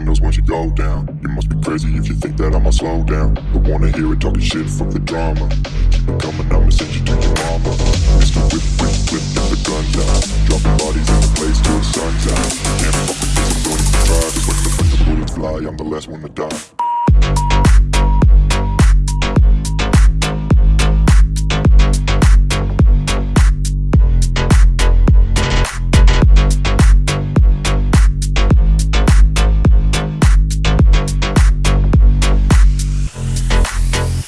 windows once you go down. You must be crazy if you think that I'ma slow down. Don't wanna hear it talking shit, fuck the drama. Keep it coming, I'ma send you to your mama. Mr. Whip, whip, whip, get the guns out. Dropping bodies in the place till the sun's out. Can't fuck with this, I'm going to try. Just when the, the bullets fly, I'm the last one to die.